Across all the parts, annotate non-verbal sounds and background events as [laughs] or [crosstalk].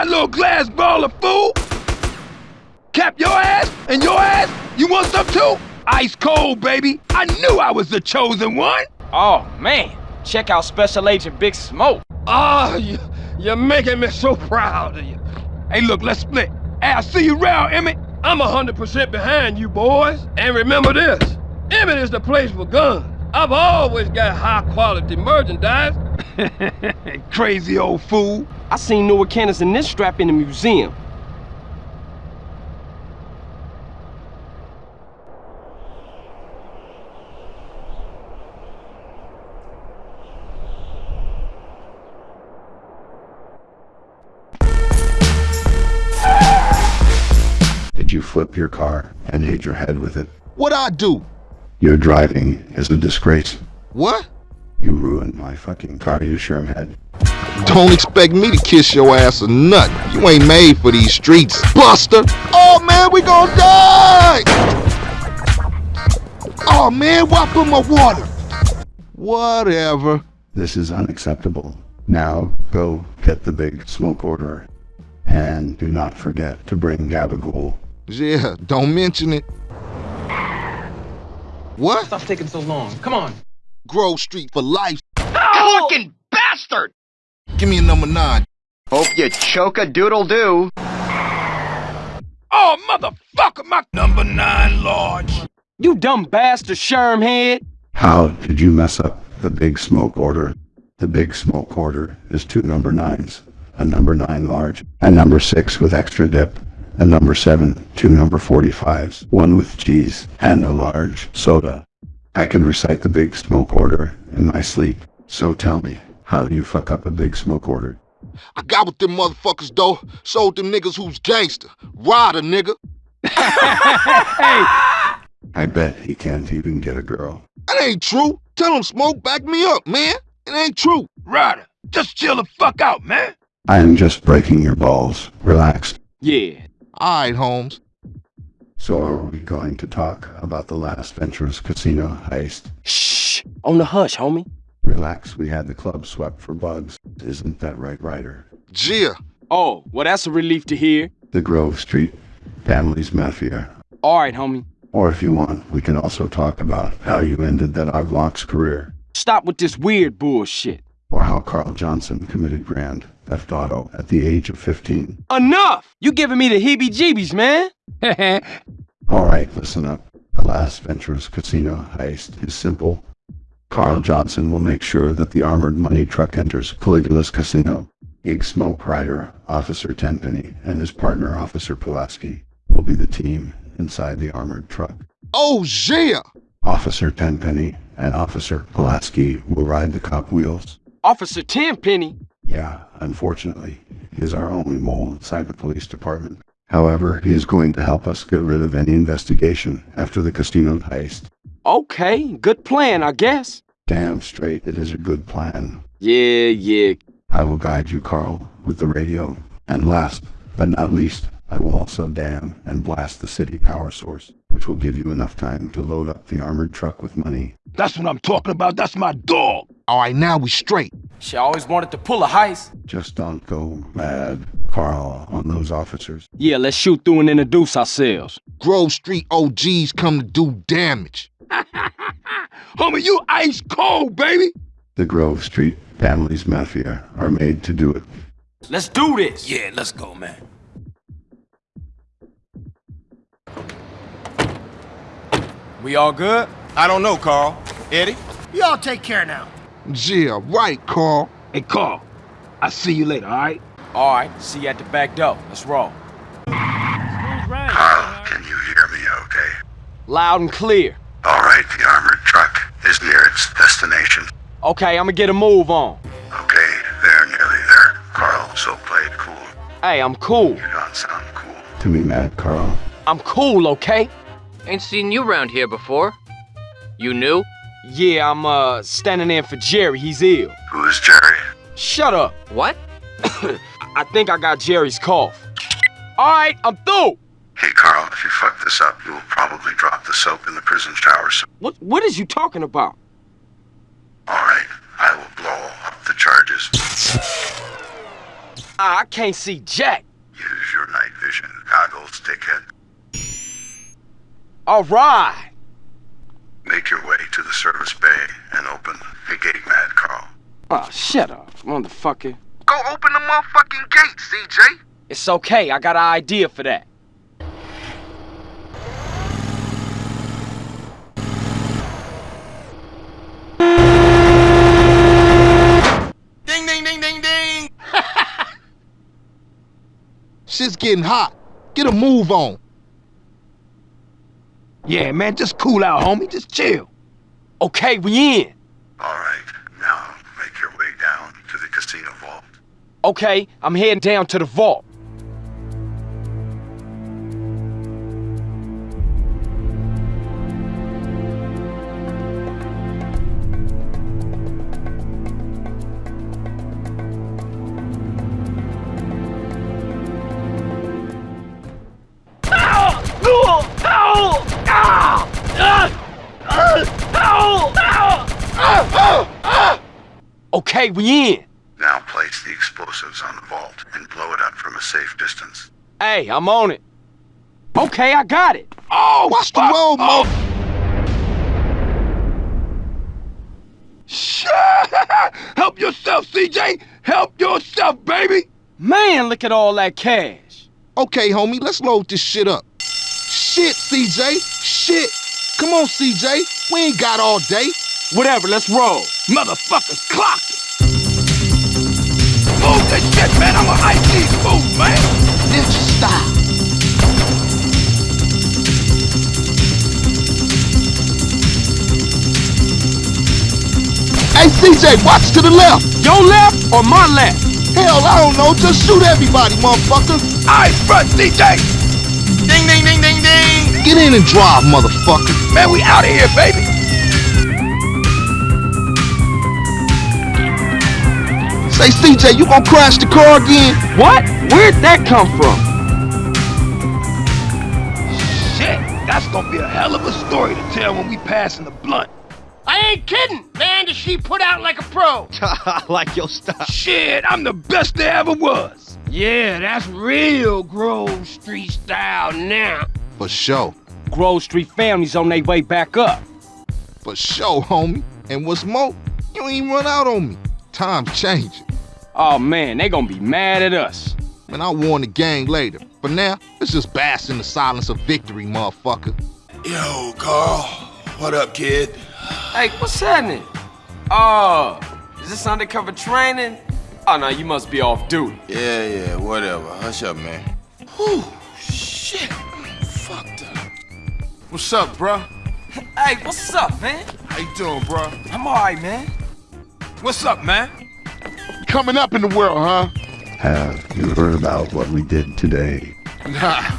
my little glass ball of fool? Cap your ass and your ass? You want some too? Ice cold, baby. I knew I was the chosen one. Oh, man. Check out Special Agent Big Smoke. Ah, oh, you, you're making me so proud of you. Hey, look, let's split. Hey, I'll see you around, Emmett. I'm 100% behind you boys. And remember this, Emmett is the place for guns. I've always got high-quality merchandise. [laughs] Crazy old fool. I seen Noah cannons in this strap in the museum. Did you flip your car and hit your head with it? What I do? Your driving is a disgrace. What? You ruined my fucking car, you Shermhead. Don't expect me to kiss your ass or nut. You ain't made for these streets, buster. Oh man, we gonna die! Oh man, why put my water? Whatever. This is unacceptable. Now go get the big smoke order. And do not forget to bring Gabagool. Yeah, don't mention it. What? Stop taking so long. Come on. Grove Street for life. Oh! Fucking bastard! Give me a number nine. Hope you choke a doodle do. Oh, motherfucker, my number nine large. You dumb bastard, Shermhead. How did you mess up the big smoke order? The big smoke order is two number nines, a number nine large, a number six with extra dip, a number 7, two number 45s, one with cheese, and a large soda. I can recite the big smoke order in my sleep, so tell me, how do you fuck up a big smoke order? I got with them motherfuckers though, sold them niggas who's gangster. Ryder, nigga. hey! [laughs] I bet he can't even get a girl. That ain't true. Tell him Smoke back me up, man. It ain't true. Ryder, just chill the fuck out, man. I am just breaking your balls. Relax. Yeah, all right, Holmes. So are we going to talk about the Las Venturas Casino heist? Shh! On the hush, homie. Relax, we had the club swept for bugs. Isn't that right, Ryder? Gia. Oh, well that's a relief to hear. The Grove Street Families Mafia. Alright, homie. Or if you want, we can also talk about how you ended that OG Loc's career. Stop with this weird bullshit. Or how Carl Johnson committed grand theft auto at the age of 15. Enough! You giving me the heebie-jeebies, man. [laughs] [laughs] All right, listen up. The Las Venturas Casino heist is simple. Carl Johnson will make sure that the armored money truck enters Caligula's Casino. Big Smoke Ryder, Officer Tenpenny, and his partner, Officer Pulaski, will be the team inside the armored truck. Oh, yeah! Officer Tenpenny and Officer Pulaski will ride the cop wheels. Officer Tenpenny? Yeah, unfortunately, he is our only mole inside the police department. However, he is going to help us get rid of any investigation after the casino heist. Okay, good plan, I guess. Damn straight, it is a good plan. Yeah, yeah. I will guide you, Carl, with the radio. And last, but not least, I will also dam and blast the city power source, which will give you enough time to load up the armored truck with money. That's what I'm talking about. That's my dog. All right, now we straight. She always wanted to pull a heist. Just don't go mad, Carl, on those officers. Yeah, let's shoot through and introduce ourselves. Grove Street OGs come to do damage. [laughs] Homie, you ice cold, baby. The Grove Street Families Mafia are made to do it. Let's do this. Yeah, let's go, man. We all good? I don't know, Carl. Eddie? Y'all take care now. Yeah, right, Carl. Hey, Carl. I'll see you later, all right? All right, see you at the back door. Let's roll. Carl, ah, can you hear me okay? Loud and clear. All right, the armored truck is near its destination. Okay, I'm gonna get a move on. Okay, they're nearly there. Carl, so play it cool. Hey, I'm cool. You don't sound cool. To me, mad, Carl. I'm cool, okay? Ain't seen you around here before. You new? Yeah, I'm, uh, standing in for Jerry. He's ill. Who is Jerry? Shut up. What? [coughs] I think I got Jerry's cough. All right, I'm through. Hey, Carl, if you fuck this up, you will probably drop the soap in the prison shower. So What, what is you talking about? All right, I will blow up the charges. [laughs] Ah, I can't see Jack. Use your night vision goggles, dickhead. All right. Make your way to the service bay and open the gate, Mad Carl. Oh, shut up, motherfucker. Go open the motherfucking gate, CJ. It's okay, I got an idea for that. Ding, ding, ding, ding, ding. Shit's getting hot. Get a move on. Yeah, man, just cool out, homie. Just chill. Okay, we in. All right, now make your way down to the casino vault. Okay, I'm heading down to the vault. Okay, we in. Now place the explosives on the vault and blow it up from a safe distance. Hey, I'm on it. Okay, I got it. Oh, Watch the fuck. road, oh. mo. Shit! [laughs] Help yourself, CJ! Help yourself, baby! Man, look at all that cash. Okay, homie, let's load this shit up. Shit, CJ. Shit. Come on, CJ. We ain't got all day. Whatever, let's roll. Motherfuckers clocked it! Move that shit, man! I'm a ice these man! Ninja style. Hey, CJ, watch to the left. Your left or my left? Hell, I don't know. Just shoot everybody, motherfucker. Eyes front, CJ! Ding, ding, ding, ding, ding. Get in and drive, motherfucker. Man, we out of here, baby! Say, CJ, you gonna crash the car again? What? Where'd that come from? Shit, that's gonna be a hell of a story to tell when we pass in the blunt. I ain't kidding. Man, does she put out like a pro. [laughs] like your stuff. Shit, I'm the best there ever was. Yeah, that's real Grove Street style now. For sure. Grove Street family's on their way back up. For sure, homie. And what's more, you ain't run out on me. Time's changing. Oh man, they gonna be mad at us. Man, I'll warn the gang later. For now, let's just bask in the silence of victory, motherfucker. Yo, Carl. What up, kid? Hey, what's happening? Oh, is this undercover training? Ah, oh no, you must be off duty. Yeah, yeah, whatever. Hush up, man. Whew, shit. Fucked up. What's up, bruh? Hey, what's up, man? How you doing, bruh? I'm alright, man. What's up, man? Coming up in the world, huh? Have you heard about what we did today? Nah.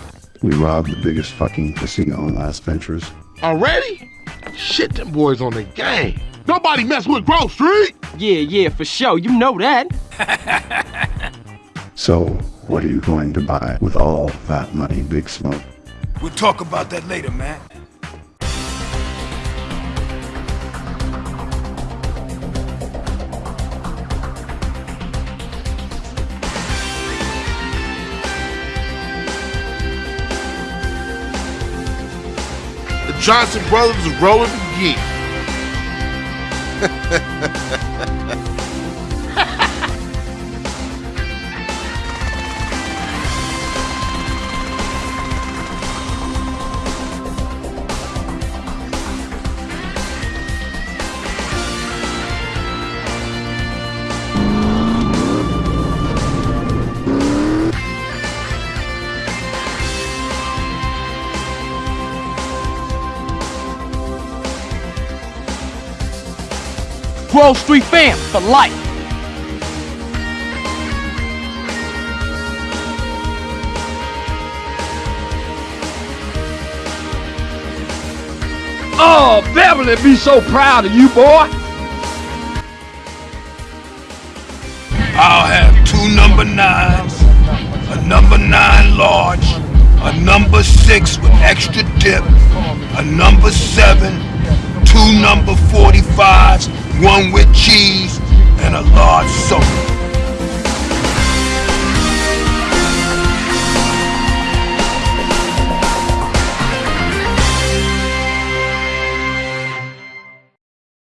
We robbed the biggest fucking casino in Las Venturas. Already? Shit, them boys on the game. Nobody mess with Grove Street. Yeah, yeah, for sure. You know that. [laughs] So, what are you going to buy with all that money, Big Smoke? We'll talk about that later, man. The Johnson brothers are rolling again. [laughs] Grove Street fam for life. Oh, Beverly be so proud of you, boy. I'll have two number nines, a number nine large, a number six with extra dip, a number seven, two number 45s, one with cheese, and a large soda.